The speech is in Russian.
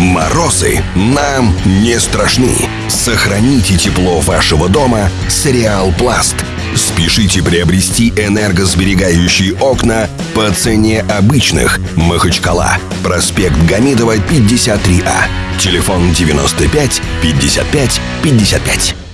Морозы нам не страшны. Сохраните тепло вашего дома с Реал Пласт. Спешите приобрести энергосберегающие окна по цене обычных. Махачкала. Проспект Гамидова, 53А. Телефон 95 55 55.